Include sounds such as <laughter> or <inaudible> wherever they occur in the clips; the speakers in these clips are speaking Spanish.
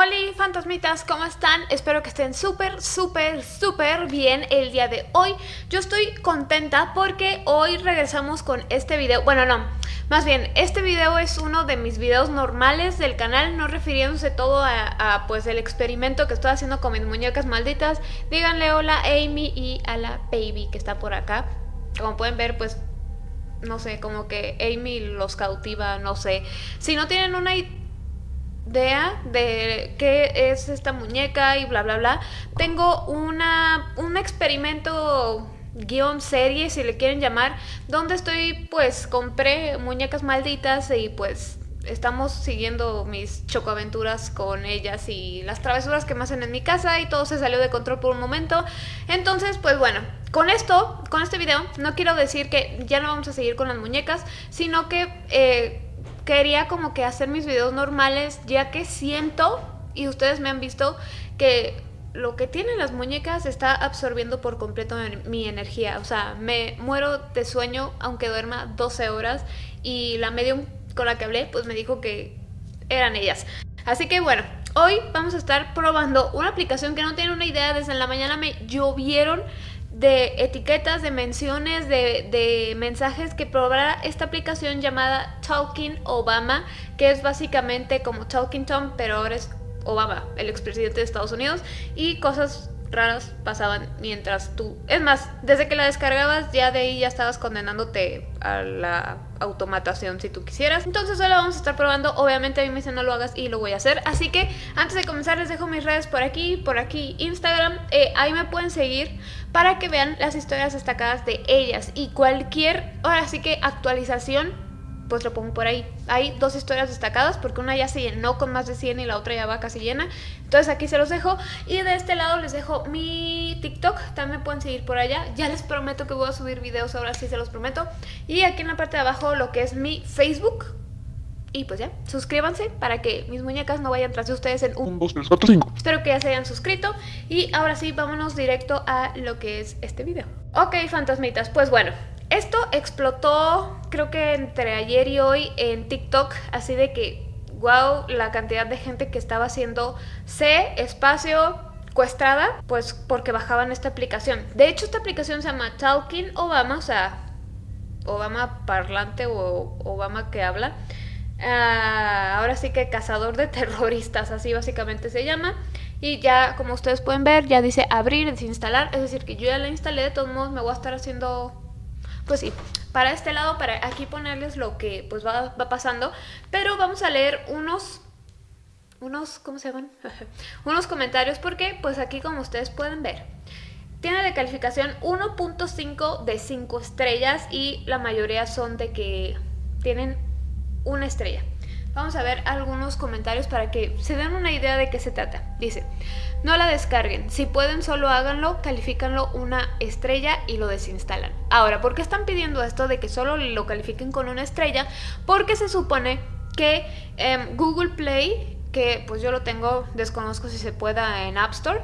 Hola fantasmitas, ¿cómo están? Espero que estén súper, súper, súper bien el día de hoy. Yo estoy contenta porque hoy regresamos con este video. Bueno, no, más bien, este video es uno de mis videos normales del canal, no refiriéndose todo a, pues el experimento que estoy haciendo con mis muñecas malditas. Díganle hola a Amy y a la baby que está por acá. Como pueden ver, pues no sé, como que Amy los cautiva, no sé. Si no tienen una idea de qué es esta muñeca y bla bla bla, tengo una, un experimento guion serie, si le quieren llamar, donde estoy, pues, compré muñecas malditas y pues estamos siguiendo mis chocoaventuras con ellas y las travesuras que me hacen en mi casa y todo se salió de control por un momento. Entonces, pues bueno, con esto, con este video, no quiero decir que ya no vamos a seguir con las muñecas, sino que... Eh, quería como que hacer mis videos normales, ya que siento, y ustedes me han visto, que lo que tienen las muñecas está absorbiendo por completo mi energía. O sea, me muero de sueño aunque duerma 12 horas y la medium con la que hablé pues me dijo que eran ellas. Así que bueno, hoy vamos a estar probando una aplicación que no tienen una idea. Desde la mañana me llovieron de etiquetas, de menciones, de, mensajes que probará esta aplicación llamada Talking Obama, que es básicamente como Talking Tom, pero ahora es Obama, el expresidente de Estados Unidos, y cosas raras pasaban mientras tú... Es más, desde que la descargabas ya de ahí ya estabas condenándote a la automatación si tú quisieras. Entonces hoy la vamos a estar probando, obviamente a mí me dicen no lo hagas y lo voy a hacer. Así que antes de comenzar les dejo mis redes por aquí, por aquí Instagram, eh, ahí me pueden seguir para que vean las historias destacadas de ellas y cualquier, ahora sí que actualización pues lo pongo por ahí. Hay dos historias destacadas porque una ya se llenó con más de 100 y la otra ya va casi llena. Entonces aquí se los dejo. Y de este lado les dejo mi TikTok. También pueden seguir por allá. Ya les prometo que voy a subir videos ahora sí se los prometo. Y aquí en la parte de abajo lo que es mi Facebook. Y pues ya, suscríbanse para que mis muñecas no vayan tras de ustedes en un... 2, 3, 4, 5. Espero que ya se hayan suscrito. Y ahora sí, vámonos directo a lo que es este video. Ok, fantasmitas, pues bueno, esto explotó creo que entre ayer y hoy en TikTok, así de que, wow, la cantidad de gente que estaba haciendo C, espacio, cuestrada, pues porque bajaban esta aplicación. De hecho, esta aplicación se llama Talking Obama, o sea, Obama parlante o Obama que habla. Ah, ahora sí que cazador de <laughs> terroristas, así básicamente se llama. Y ya, como ustedes pueden ver, ya dice abrir, desinstalar. Es decir, que yo ya la instalé, de todos modos me voy a estar haciendo pues sí, para este lado, para aquí ponerles lo que pues va, pasando, pero vamos a leer unos unos, ¿cómo se llaman? <laughs> unos comentarios porque pues aquí como ustedes pueden ver tiene de calificación 1.5 de 5 estrellas y la mayoría son de que tienen una estrella. Vamos a ver algunos comentarios para que se den una idea de qué se trata. Dice, no la descarguen, si pueden solo háganlo, califícanlo una estrella y lo desinstalan. Ahora, ¿por qué están pidiendo esto de que solo lo califiquen con una estrella? Porque se supone que em, Google Play, que pues yo lo tengo, desconozco si se pueda en App Store,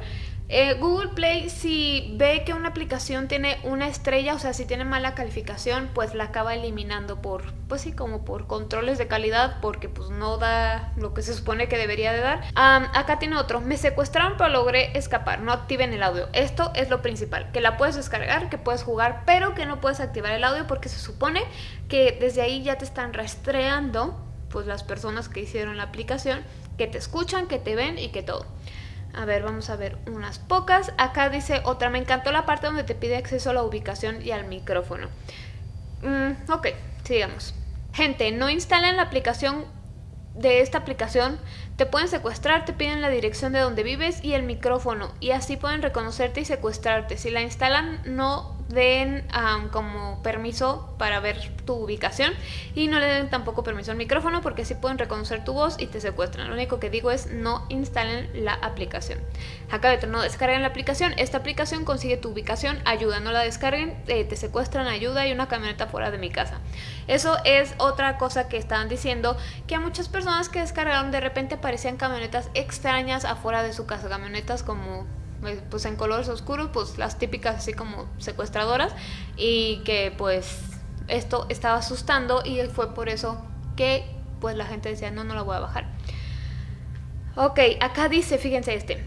eh, Google Play si ve que una aplicación tiene una estrella, o sea, si tiene mala calificación, pues la acaba eliminando por, pues sí, como por controles de calidad, porque pues no da lo que se supone que debería de dar. acá tiene otro, me secuestraron pero logré escapar, no activen el audio. Esto es lo principal, que la puedes descargar, que puedes jugar, pero que no puedes activar el audio porque se supone que desde ahí ya te están rastreando pues las personas que hicieron la aplicación, que te escuchan, que te ven y que todo. A ver, vamos a ver unas pocas. Acá dice otra, me encantó la parte donde te pide acceso a la ubicación y al micrófono. Mm, ok, sigamos. Gente, no instalen la aplicación de esta aplicación. Te pueden secuestrar, te piden la dirección de donde vives y el micrófono. Y así pueden reconocerte y secuestrarte. Si la instalan, no den como permiso para ver tu ubicación y no le den tampoco permiso al micrófono porque así pueden reconocer tu voz y te secuestran. Lo único que digo es no instalen la aplicación. Acá de no descarguen la aplicación. Esta aplicación consigue tu ubicación, ayuda, no la descarguen, eh, te secuestran, ayuda y una camioneta fuera de mi casa. Eso es otra cosa que estaban diciendo, que a muchas personas que descargaron de repente aparecían camionetas extrañas afuera de su casa, camionetas como pues, pues en colores oscuros, pues las típicas así como secuestradoras y que pues esto estaba asustando y fue por eso que pues la gente decía no, no la voy a bajar. Ok, acá dice, fíjense este.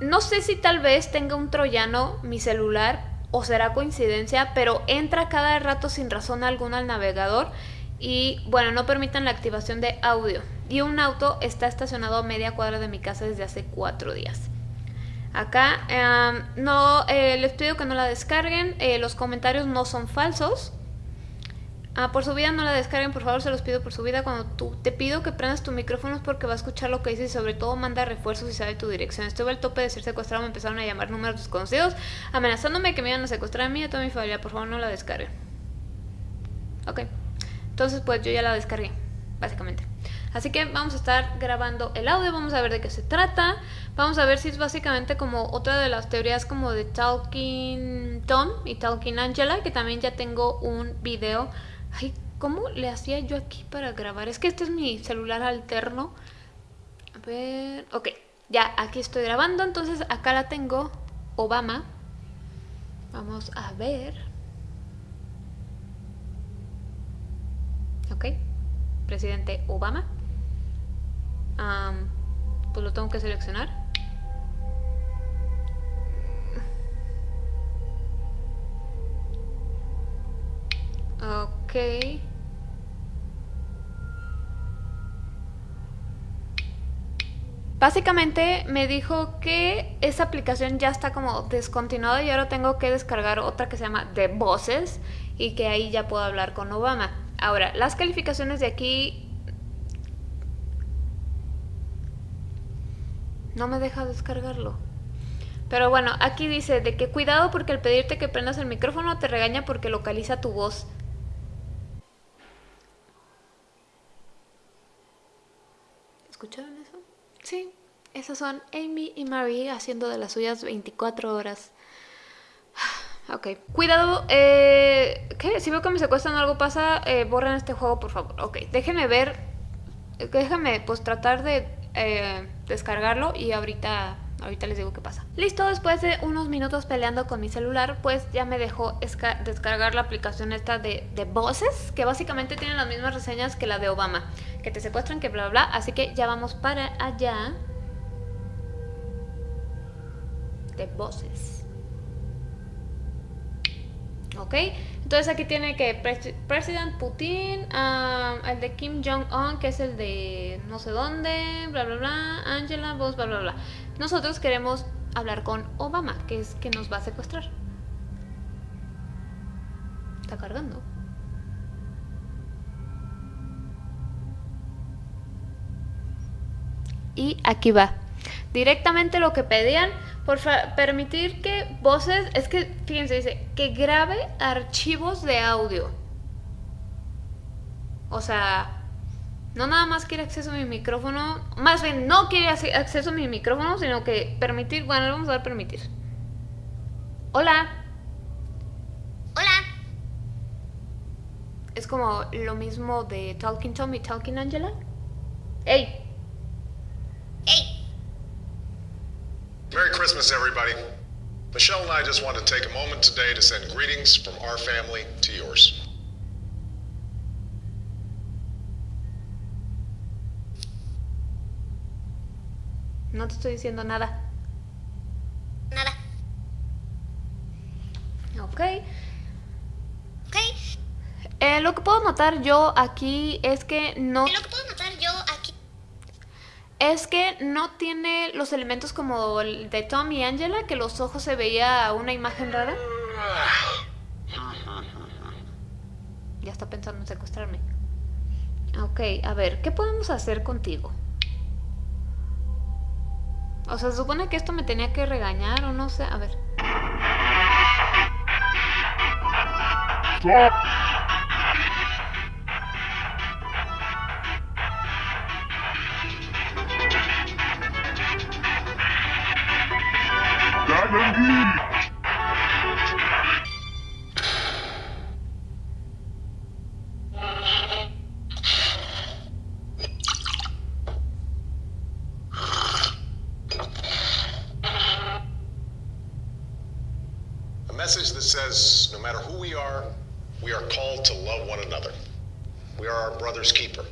No sé si tal vez tenga un troyano mi celular o será coincidencia, pero entra cada rato sin razón alguna al navegador y bueno, no permiten la activación de audio. Y un auto está estacionado a media cuadra de mi casa desde hace cuatro días. Acá em, no eh, les pido que no la descarguen, eh, los comentarios no son falsos. Ah, por su vida no la descarguen, por favor, se los pido por su vida. Cuando tú te pido que prendas tu micrófono es porque va a escuchar lo que dices y sobre todo manda refuerzos y sabe tu dirección. Estuve al tope de ser secuestrado, me empezaron a llamar números desconocidos, amenazándome que me iban a secuestrar a mí y a toda mi familia. Por favor, no la descarguen. Ok. Entonces, pues yo ya la descargué, básicamente. Así que vamos a estar grabando el audio, vamos a ver de qué se trata. Vamos a ver si es básicamente como otra de las teorías como de Talking Tom y Talking Angela, que también ya tengo un video Ay, ¿cómo le hacía yo aquí para grabar? Es que este es mi celular alterno. A ver, ok, ya aquí estoy grabando, entonces acá la tengo, Obama. Vamos a ver. Ok, presidente Obama. pues lo tengo que seleccionar. Ok. Básicamente me dijo que esa aplicación ya está como descontinuada y ahora tengo que descargar otra que se llama The Voices y que ahí ya puedo hablar con Obama. Ahora, las calificaciones de aquí no me deja descargarlo. Pero bueno, aquí dice de que cuidado porque al pedirte que prendas el micrófono te regaña porque localiza tu voz. ¿Escucharon eso? Sí, esas son Amy y Marie haciendo de las suyas 24 horas. <sighs> Ok, cuidado, eh, ¿qué? Si veo que me secuestran o algo pasa, eh, borren este juego, por favor. Ok, déjenme ver, déjenme pues tratar de eh, descargarlo y ahorita Ahorita les digo qué pasa. Listo, después de unos minutos peleando con mi celular, pues ya me dejó descargar la aplicación esta de, de Voces, que básicamente tiene las mismas reseñas que la de Obama, que te secuestran, que bla bla. Así que ya vamos para allá. De Voces. ¿Ok? Entonces aquí tiene que President Putin, ah, el de Kim Jong-un, que es el de no sé dónde, bla bla bla, Angela, vos, bla bla bla. Nosotros queremos hablar con Obama, que es que nos va a secuestrar. Está cargando. Y aquí va. Directamente lo que pedían, por permitir que voces, es que, fíjense, dice, que grabe archivos de audio. O sea, no nada más quiere acceso a mi micrófono, más bien no quiere acceso a mi micrófono, sino que permitir, bueno, le vamos a dar permitir. Hola. Hola. Es como lo mismo de Talking Tom y Talking Angela. Hey. Hey. Merry Christmas, everybody. Michelle and I just want to take a moment today to send greetings from our family to yours. No te estoy diciendo nada. Nada. Ok. Ok. Eh, lo que puedo notar yo aquí es que no... Lo que puedo notar yo aquí... Es que no tiene los elementos como el de Tom y Angela, que los ojos se veía una imagen rara. Ya está pensando en secuestrarme. Ok, a ver, ¿qué podemos hacer contigo? O sea, se supone que esto me tenía que regañar o no sé. A ver. Message that says no matter who we are, we are called to love one another. We are our brother's keeper.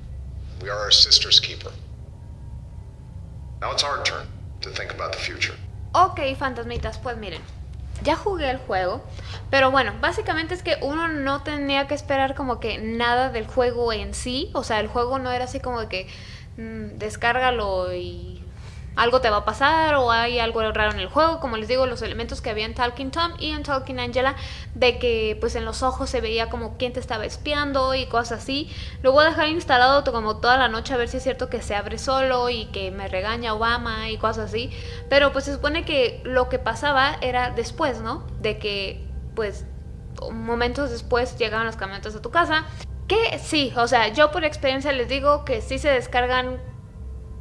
We are our sister's keeper. Now it's our turn to think about the future. Ok, fantasmitas, pues miren, ya jugué el juego, pero bueno, básicamente es que uno no tenía que esperar como que nada del juego en sí, o sea, el juego no era así como que mm, descárgalo y algo te va a pasar o hay algo raro en el juego, como les digo, los elementos que había en Talking Tom y en Talking Angela, de que pues en los ojos se veía como quién te estaba espiando y cosas así. Lo voy a dejar instalado como toda la noche a ver si es cierto que se abre solo y que me regaña Obama y cosas así. Pero pues se supone que lo que pasaba era después, ¿no? De que pues momentos después llegaban los camionetas a tu casa. Que sí, o sea, yo por experiencia les digo que sí se descargan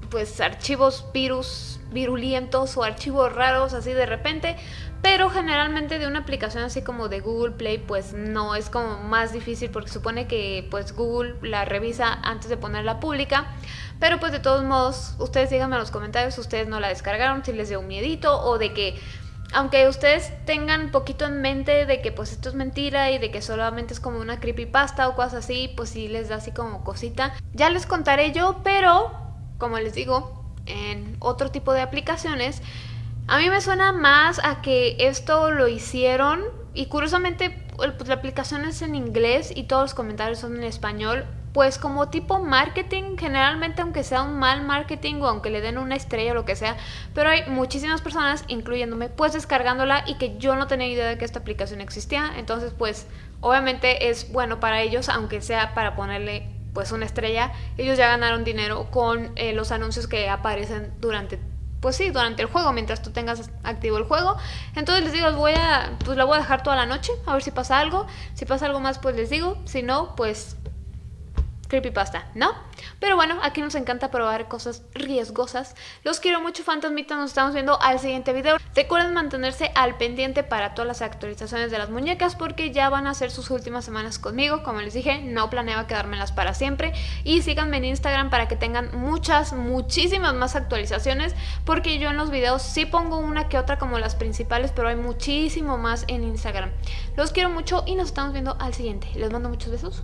pues archivos virus virulientos o archivos raros así de repente, pero generalmente de una aplicación así como de Google Play pues no es como más difícil porque supone que pues Google la revisa antes de ponerla pública, pero pues de todos modos ustedes díganme en los comentarios si ustedes no la descargaron, si les dio un miedito o de que aunque ustedes tengan poquito en mente de que pues esto es mentira y de que solamente es como una creepypasta o cosas así, pues sí les da así como cosita. Ya les contaré yo, pero como les digo, en otro tipo de aplicaciones, a mí me suena más a que esto lo hicieron y curiosamente pues, la aplicación es en inglés y todos los comentarios son en español. Pues como tipo marketing, generalmente aunque sea un mal marketing o aunque le den una estrella o lo que sea, pero hay muchísimas personas, incluyéndome, pues descargándola y que yo no tenía idea de que esta aplicación existía. Entonces pues obviamente es bueno para ellos, aunque sea para ponerle pues una estrella, ellos ya ganaron dinero con eh, los anuncios que aparecen durante pues sí, durante el juego, mientras tú tengas activo el juego. Entonces les digo, voy a, pues la voy a dejar toda la noche, a ver si pasa algo. Si pasa algo más, pues les digo. Si no, pues creepypasta, ¿no? Pero bueno, aquí nos encanta probar cosas riesgosas. Los quiero mucho, fantasmitas. Nos estamos viendo al siguiente video. Recuerden mantenerse al pendiente para todas las actualizaciones de las muñecas porque ya van a ser sus últimas semanas conmigo. Como les dije, no planeaba quedármelas para siempre. Y síganme en Instagram para que tengan muchas, muchísimas más actualizaciones porque yo en los videos sí pongo una que otra como las principales, pero hay muchísimo más en Instagram. Los quiero mucho y nos estamos viendo al siguiente. Les mando muchos besos.